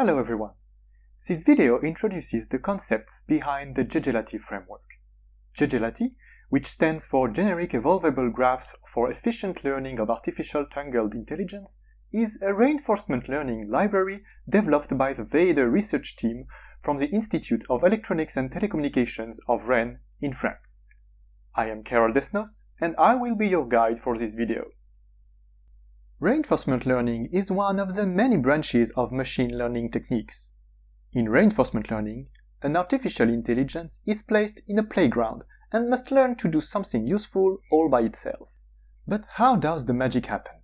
Hello everyone! This video introduces the concepts behind the GEGELATI framework. GEGELATI, which stands for Generic Evolvable Graphs for Efficient Learning of Artificial Tangled Intelligence, is a reinforcement learning library developed by the VAADER research team from the Institute of Electronics and Telecommunications of Rennes in France. I am Karol Desnos, and I will be your guide for this video. Reinforcement learning is one of the many branches of machine learning techniques. In reinforcement learning, an artificial intelligence is placed in a playground and must learn to do something useful all by itself. But how does the magic happen?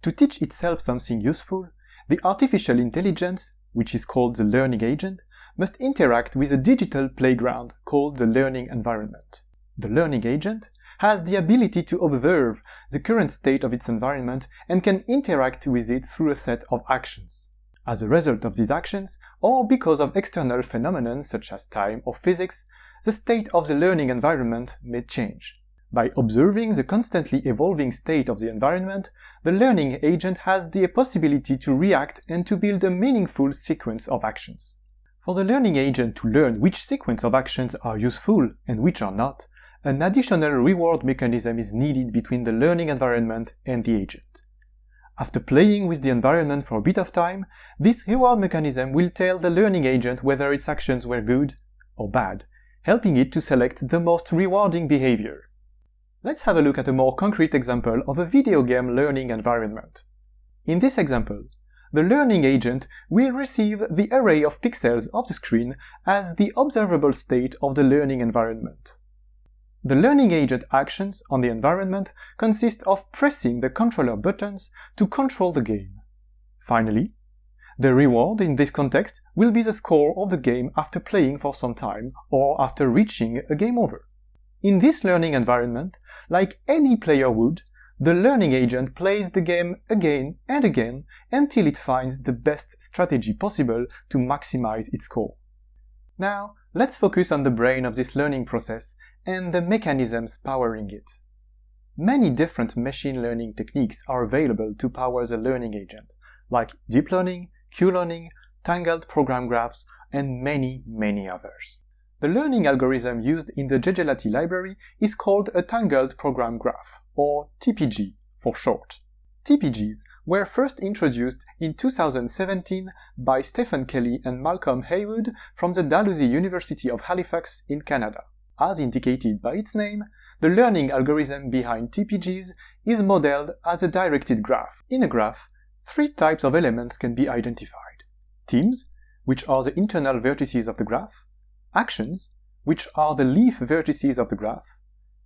To teach itself something useful, the artificial intelligence, which is called the learning agent, must interact with a digital playground called the learning environment. The learning agent has the ability to observe the current state of its environment and can interact with it through a set of actions. As a result of these actions, or because of external phenomena such as time or physics, the state of the learning environment may change. By observing the constantly evolving state of the environment, the learning agent has the possibility to react and to build a meaningful sequence of actions. For the learning agent to learn which sequence of actions are useful and which are not, an additional reward mechanism is needed between the learning environment and the agent. After playing with the environment for a bit of time, this reward mechanism will tell the learning agent whether its actions were good or bad, helping it to select the most rewarding behavior. Let's have a look at a more concrete example of a video game learning environment. In this example, the learning agent will receive the array of pixels of the screen as the observable state of the learning environment. The learning agent actions on the environment consist of pressing the controller buttons to control the game. Finally, the reward in this context will be the score of the game after playing for some time or after reaching a game over. In this learning environment, like any player would, the learning agent plays the game again and again until it finds the best strategy possible to maximize its score. Now, let's focus on the brain of this learning process and the mechanisms powering it. Many different machine learning techniques are available to power the learning agent, like deep learning, Q-learning, tangled program graphs, and many, many others. The learning algorithm used in the GEGELATI library is called a Tangled Program Graph, or TPG for short. TPGs were first introduced in 2017 by Stephen Kelly and Malcolm Heywood from the Dalhousie University of Halifax in Canada. As indicated by its name, the learning algorithm behind TPGs is modeled as a directed graph. In a graph, three types of elements can be identified. Teams, which are the internal vertices of the graph, actions, which are the leaf vertices of the graph,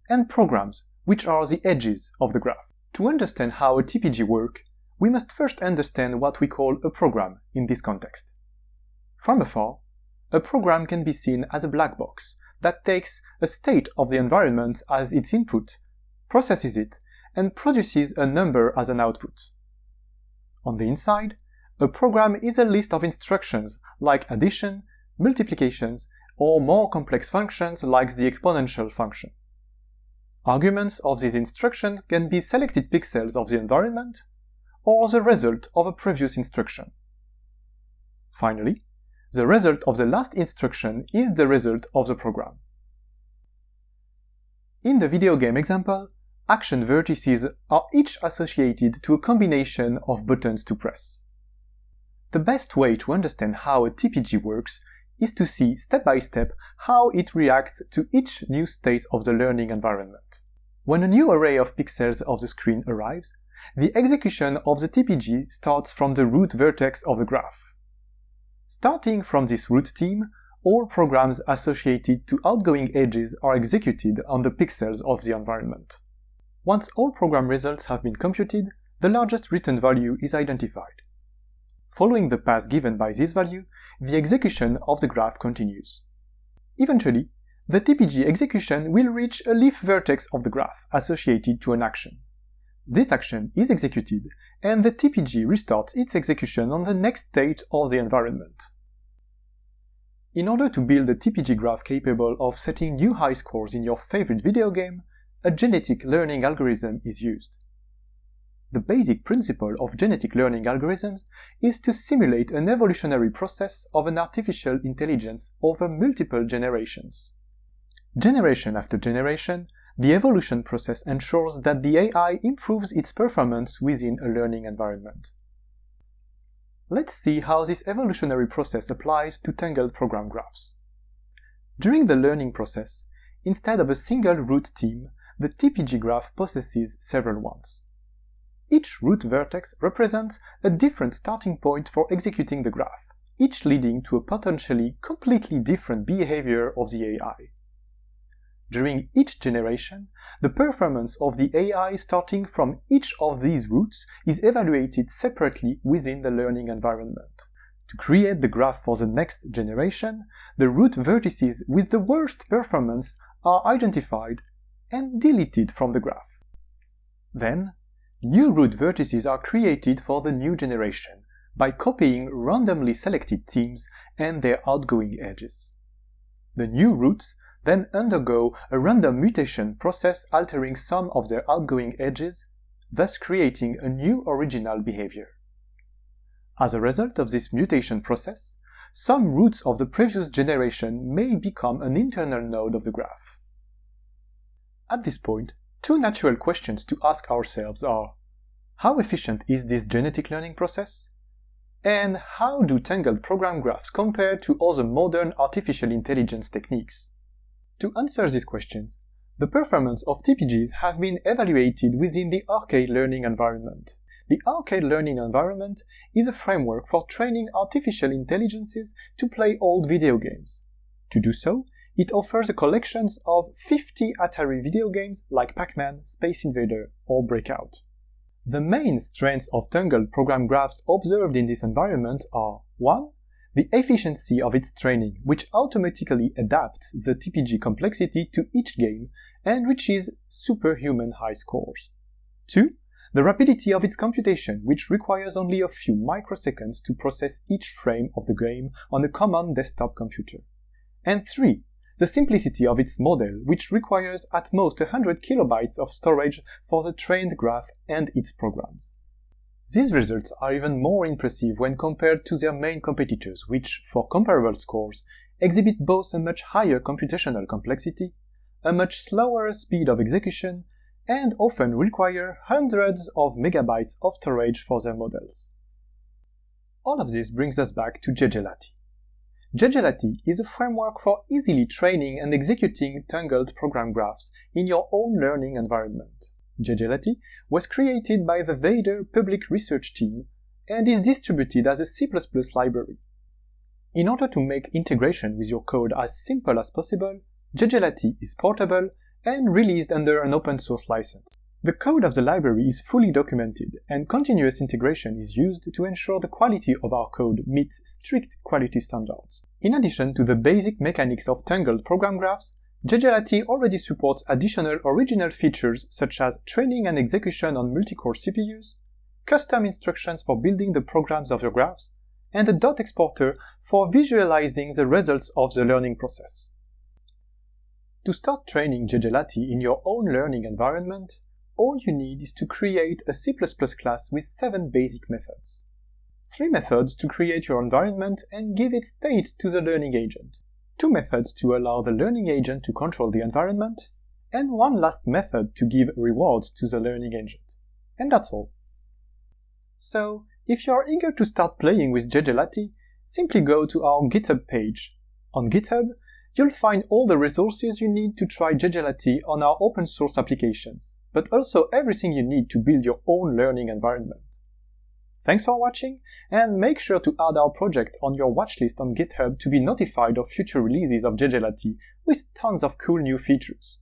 and programs, which are the edges of the graph. To understand how a TPG works, we must first understand what we call a program in this context. From afar, a program can be seen as a black box that takes a state of the environment as its input, processes it, and produces a number as an output. On the inside, a program is a list of instructions like addition, multiplications, or more complex functions like the exponential function. Arguments of these instructions can be selected pixels of the environment or the result of a previous instruction. Finally, the result of the last instruction is the result of the program. In the video game example, action vertices are each associated to a combination of buttons to press. The best way to understand how a TPG works is to see step by step how it reacts to each new state of the learning environment. When a new array of pixels of the screen arrives, the execution of the TPG starts from the root vertex of the graph. Starting from this root team, all programs associated to outgoing edges are executed on the pixels of the environment. Once all program results have been computed, the largest written value is identified. Following the path given by this value, the execution of the graph continues. Eventually, the TPG execution will reach a leaf vertex of the graph associated to an action. This action is executed, and the TPG restarts its execution on the next state of the environment. In order to build a TPG graph capable of setting new high scores in your favorite video game, a genetic learning algorithm is used. The basic principle of genetic learning algorithms is to simulate an evolutionary process of an artificial intelligence over multiple generations. Generation after generation, the evolution process ensures that the AI improves its performance within a learning environment. Let's see how this evolutionary process applies to tangled program graphs. During the learning process, instead of a single root team, the TPG graph possesses several ones. Each root vertex represents a different starting point for executing the graph, each leading to a potentially completely different behavior of the AI. During each generation, the performance of the AI starting from each of these roots is evaluated separately within the learning environment. To create the graph for the next generation, the root vertices with the worst performance are identified and deleted from the graph. Then, new root vertices are created for the new generation by copying randomly selected teams and their outgoing edges. The new roots then undergo a random mutation process altering some of their outgoing edges, thus creating a new original behavior. As a result of this mutation process, some roots of the previous generation may become an internal node of the graph. At this point, two natural questions to ask ourselves are How efficient is this genetic learning process? And how do tangled program graphs compare to other modern artificial intelligence techniques? To answer these questions, the performance of TPGs have been evaluated within the arcade learning environment. The arcade learning environment is a framework for training artificial intelligences to play old video games. To do so, it offers a collection of 50 Atari video games like Pac-Man, Space Invader, or Breakout. The main strengths of Tangled program graphs observed in this environment are 1 the efficiency of its training, which automatically adapts the TPG complexity to each game and reaches superhuman high scores. 2. The rapidity of its computation, which requires only a few microseconds to process each frame of the game on a common desktop computer. And 3. The simplicity of its model, which requires at most 100 kilobytes of storage for the trained graph and its programs. These results are even more impressive when compared to their main competitors, which, for comparable scores, exhibit both a much higher computational complexity, a much slower speed of execution, and often require hundreds of megabytes of storage for their models. All of this brings us back to GEGELATI. GEGELATI is a framework for easily training and executing tangled program graphs in your own learning environment. GEGELATI was created by the VAADER Public Research Team and is distributed as a C++ library. In order to make integration with your code as simple as possible, GEGELATI is portable and released under an open source license. The code of the library is fully documented, and continuous integration is used to ensure the quality of our code meets strict quality standards. In addition to the basic mechanics of tangled program graphs, GEGELATI already supports additional original features such as training and execution on multi-core CPUs, custom instructions for building the programs of your graphs, and a dot exporter for visualizing the results of the learning process. To start training GEGELATI in your own learning environment, all you need is to create a C++ class with seven basic methods. Three methods to create your environment and give its state to the learning agent two methods to allow the learning agent to control the environment, and one last method to give rewards to the learning agent. And that's all. So, if you're eager to start playing with GEGELATI, simply go to our GitHub page. On GitHub, you'll find all the resources you need to try GEGELATI on our open source applications, but also everything you need to build your own learning environment. Thanks for watching, and make sure to add our project on your watchlist on GitHub to be notified of future releases of GEGELATI with tons of cool new features.